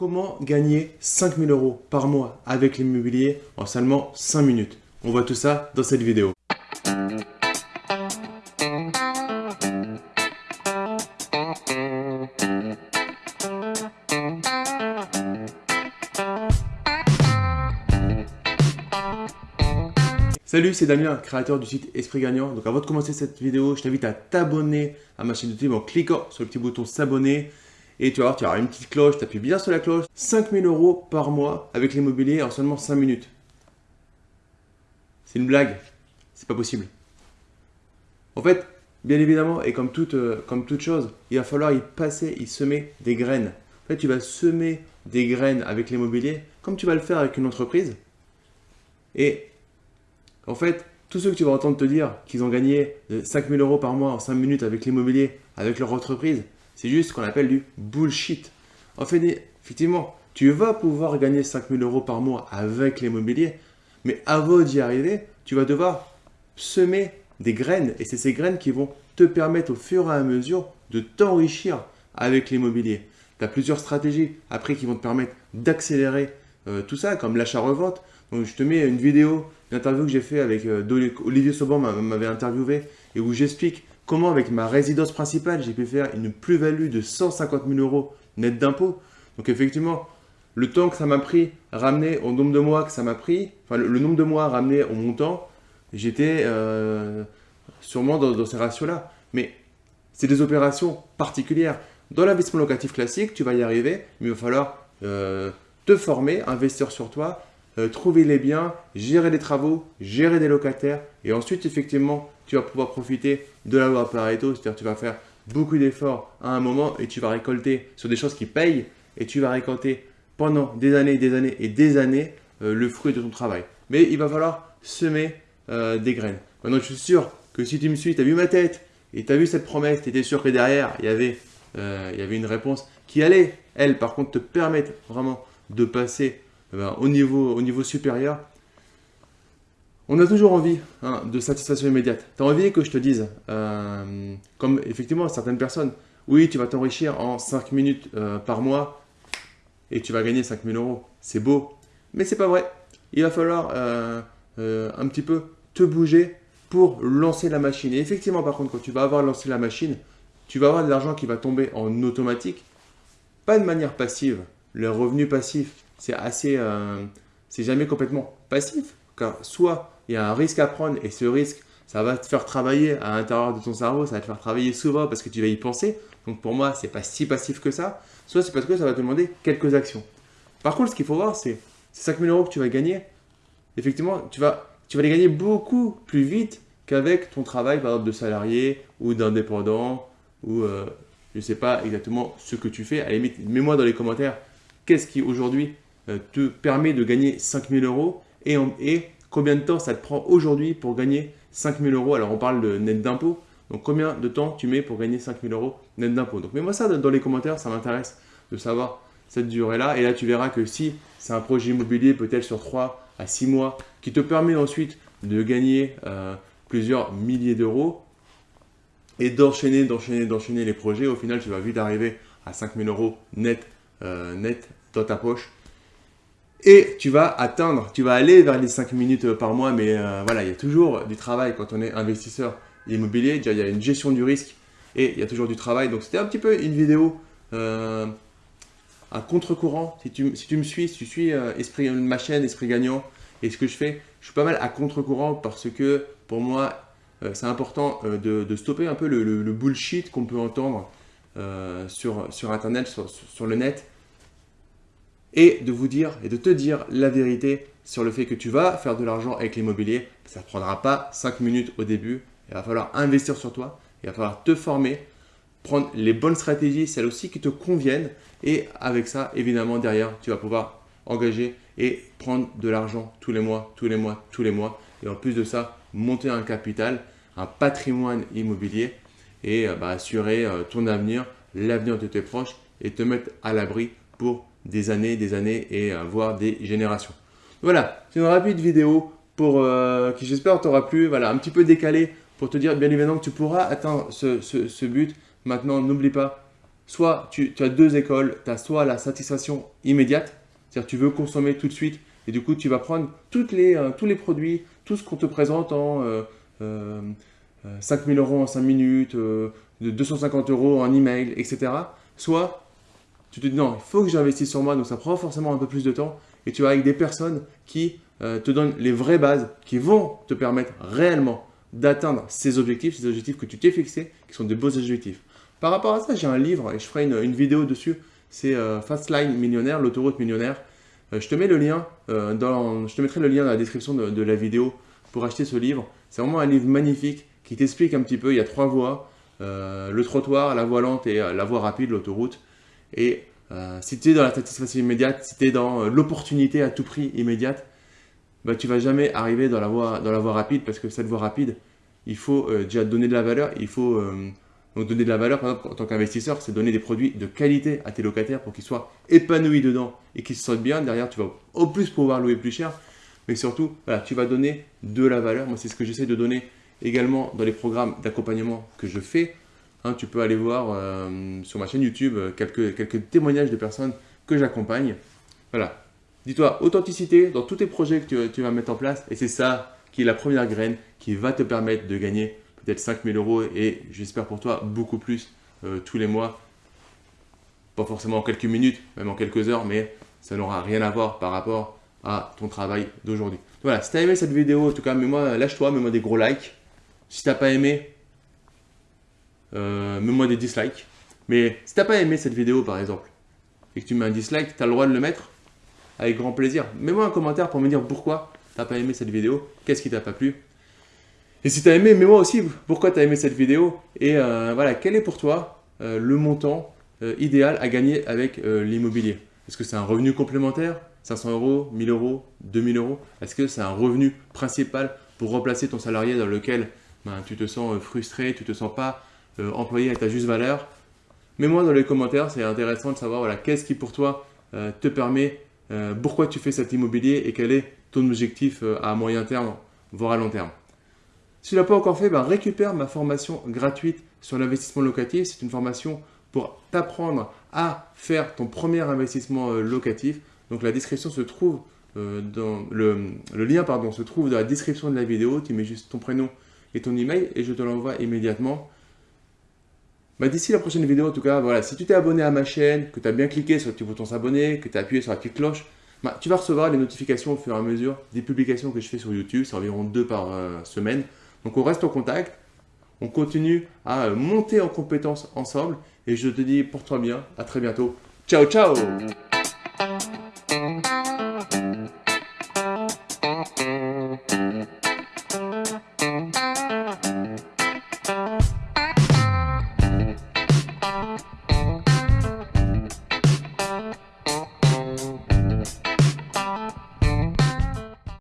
Comment gagner 5000 euros par mois avec l'immobilier en seulement 5 minutes? On voit tout ça dans cette vidéo. Salut, c'est Damien, créateur du site Esprit Gagnant. Donc avant de commencer cette vidéo, je t'invite à t'abonner à ma chaîne YouTube en cliquant sur le petit bouton s'abonner. Et tu vas voir, tu auras une petite cloche, tu appuies bien sur la cloche. 5000 euros par mois avec l'immobilier en seulement 5 minutes. C'est une blague, c'est pas possible. En fait, bien évidemment, et comme toute, euh, comme toute chose, il va falloir y passer, y semer des graines. En fait, tu vas semer des graines avec l'immobilier comme tu vas le faire avec une entreprise. Et en fait, tous ceux que tu vas entendre te dire qu'ils ont gagné 5000 euros par mois en 5 minutes avec l'immobilier, avec leur entreprise, c'est juste ce qu'on appelle du bullshit. En fait, effectivement, tu vas pouvoir gagner 5000 euros par mois avec l'immobilier, mais avant d'y arriver, tu vas devoir semer des graines. Et c'est ces graines qui vont te permettre au fur et à mesure de t'enrichir avec l'immobilier. Tu as plusieurs stratégies après qui vont te permettre d'accélérer euh, tout ça, comme l'achat-revente. Donc, je te mets une vidéo une que j'ai fait avec euh, Olivier Sauban m'avait interviewé et où j'explique comment avec ma résidence principale, j'ai pu faire une plus-value de 150 000 euros net d'impôts? Donc effectivement, le temps que ça m'a pris ramener au nombre de mois que ça m'a pris, enfin le, nombre de mois ramené au montant, j'étais euh, sûrement dans, ces ratios-là. Mais c'est des opérations particulières. Dans l'investissement locatif classique, tu vas y arriver, mais il va falloir euh, te former, investir sur toi euh, trouver les biens, gérer des travaux, gérer des locataires. Et ensuite, effectivement, tu vas pouvoir profiter de la loi Pareto. C'est-à-dire tu vas faire beaucoup d'efforts à un moment et tu vas récolter sur des choses qui payent. Et tu vas récolter pendant des années, des années et des années euh, le fruit de ton travail. Mais il va falloir semer euh, des graines. Maintenant, je suis sûr que si tu me suis, tu as vu ma tête et tu as vu cette promesse, tu étais sûr que derrière, il y, avait, il y avait une réponse qui allait, elle, par contre, te permettre vraiment de passer eh ben, au, niveau, au niveau supérieur, on a toujours envie hein, de satisfaction immédiate. Tu as envie que je te dise, euh, comme effectivement certaines personnes, oui, tu vas t'enrichir en 5 minutes euh, par mois et tu vas gagner 5000 euros. C'est beau, mais c'est pas vrai. Il va falloir euh, un petit peu te bouger pour lancer la machine. Et effectivement, par contre, quand tu vas avoir lancé la machine, tu vas avoir de l'argent qui va tomber en automatique, pas de manière passive. Le revenu passif, c'est assez, c'est jamais complètement passif. Car soit il y a un risque à prendre et ce risque, ça va te faire travailler à l'intérieur de ton cerveau, ça va te faire travailler souvent parce que tu vas y penser. Donc pour moi, c'est pas si passif que ça. Soit c'est parce que ça va te demander quelques actions. Par contre, ce qu'il faut voir, c'est ces 5000 euros que tu vas gagner. Effectivement, tu vas, tu vas les gagner beaucoup plus vite qu'avec ton travail, par exemple, de salarié ou d'indépendant ou euh, je ne sais pas exactement ce que tu fais. À la limite, mets-moi dans les commentaires qu'est-ce qui aujourd'hui euh, te permet de gagner 5000 euros et, combien de temps ça te prend aujourd'hui pour gagner 5000 euros? Alors, on parle de net d'impôt. Donc, combien de temps tu mets pour gagner 5000 euros net d'impôt Donc, mets-moi ça dans les commentaires, ça m'intéresse de savoir cette durée-là. Et là, tu verras que si c'est un projet immobilier, peut-être sur 3 à 6 mois, qui te permet ensuite de gagner euh, plusieurs milliers d'euros et d'enchaîner, d'enchaîner, d'enchaîner les projets, au final, tu vas vite arriver à 5000 euros net, euh, net dans ta poche et tu vas atteindre, tu vas aller vers les 5 minutes par mois, mais euh, voilà, il y a toujours du travail quand on est investisseur immobilier. Déjà, il y a une gestion du risque et il y a toujours du travail. Donc, c'était un petit peu une vidéo euh, à contre-courant. Si tu, me suis, si tu suis euh, esprit, ma chaîne Esprit Gagnant et ce que je fais, je suis pas mal à contre-courant parce que pour moi, c'est important de, stopper un peu le, bullshit qu'on peut entendre sur Internet, sur le net et de vous dire et de te dire la vérité sur le fait que tu vas faire de l'argent avec l'immobilier. Ça ne prendra pas 5 minutes au début. Il va falloir investir sur toi. Il va falloir te former, prendre les bonnes stratégies, celles aussi qui te conviennent. Et avec ça, évidemment, derrière, tu vas pouvoir engager et prendre de l'argent tous les mois, tous les mois, tous les mois. Et en plus de ça, monter un capital, un patrimoine immobilier et euh, bah, assurer euh, ton avenir, l'avenir de tes proches et te mettre à l'abri pour des années, des années et euh, voire des générations. Voilà, c'est une rapide vidéo pour, euh, qui j'espère t'aura plu. Voilà, un petit peu décalé pour te dire bien évidemment que tu pourras atteindre ce, but. Maintenant, n'oublie pas, soit tu, as deux écoles, tu as soit la satisfaction immédiate, c'est-à-dire tu veux consommer tout de suite, et du coup tu vas prendre les, euh, tous les produits, tout ce qu'on te présente en euh, euh, 5000 euros en 5 minutes, de 250 euros en email, etc. Soit tu te dis non, il faut que j'investisse sur moi, donc ça prend forcément un peu plus de temps, et tu vas avec des personnes qui te donnent les vraies bases, qui vont te permettre réellement d'atteindre ces objectifs, ces objectifs que tu t'es fixés, qui sont des beaux objectifs. Par rapport à ça, j'ai un livre et je ferai une, vidéo dessus. C'est euh, Fastline Millionnaire, l'autoroute millionnaire. Euh, je te mets le lien, euh, dans, je te mettrai le lien dans la description de, la vidéo pour acheter ce livre. C'est vraiment un livre magnifique qui t'explique un petit peu. Il y a trois voies le trottoir, la voie lente et la voie rapide, l'autoroute. Et si tu es dans la satisfaction immédiate, si tu es dans l'opportunité à tout prix immédiate, bah, tu vas jamais arriver dans la, voie, dans la voie rapide parce que cette voie rapide, il faut déjà donner de la valeur, il faut donc donner de la valeur, par exemple, en tant qu'investisseur, c'est donner des produits de qualité à tes locataires pour qu'ils soient épanouis dedans et qu'ils se sentent bien. Derrière, tu vas au plus pouvoir louer plus cher. Mais surtout, voilà, tu vas donner de la valeur. Moi, c'est ce que j'essaie de donner également dans les programmes d'accompagnement que je fais. Hein, tu peux aller voir euh, sur ma chaîne YouTube euh, quelques, témoignages de personnes que j'accompagne. Voilà. Dis-toi, authenticité dans tous tes projets que tu, tu vas mettre en place. Et c'est ça qui est la première graine qui va te permettre de gagner peut-être 5000 euros et j'espère pour toi beaucoup plus euh, tous les mois. Pas forcément en quelques minutes, même en quelques heures, mais ça n'aura rien à voir par rapport à ton travail d'aujourd'hui. Voilà, si tu as aimé cette vidéo, en tout cas, mets-moi, lâche-toi, mets-moi des gros likes. Si tu n'as pas aimé, euh, mets-moi des dislikes. Mais si tu n'as pas aimé cette vidéo, par exemple, et que tu mets un dislike, tu as le droit de le mettre avec grand plaisir. Mets-moi un commentaire pour me dire pourquoi tu n'as pas aimé cette vidéo, qu'est-ce qui t'a pas plu. Et si tu as aimé, mets-moi aussi pourquoi tu as aimé cette vidéo et euh, voilà, quel est pour toi euh, le montant idéal à gagner avec l'immobilier? Est-ce que c'est un revenu complémentaire? 500 euros, 1000 euros, 2000 euros? Est-ce que c'est un revenu principal pour remplacer ton salarié dans lequel ben, tu te sens frustré, tu te sens pas employé à ta juste valeur Mets-moi dans les commentaires, c'est intéressant de savoir voilà, qu'est-ce qui pour toi te permet, pourquoi tu fais cet immobilier et quel est ton objectif à moyen terme, voire à long terme. Si tu ne l'as pas encore fait, ben, récupère ma formation gratuite sur l'investissement locatif. C'est une formation pour t'apprendre à faire ton premier investissement euh, locatif. Donc la description se trouve euh, dans le, lien pardon, se trouve dans la description de la vidéo. Tu mets juste ton prénom et ton email et je te l'envoie immédiatement. Bah, d'ici la prochaine vidéo, en tout cas, voilà, si tu t'es abonné à ma chaîne, que tu as bien cliqué sur le petit bouton s'abonner, que tu as appuyé sur la petite cloche, bah, tu vas recevoir les notifications au fur et à mesure des publications que je fais sur YouTube. C'est environ deux par euh, semaine. Donc on reste en contact, on continue à monter en compétences ensemble et je te dis pour toi bien, à très bientôt. Ciao ciao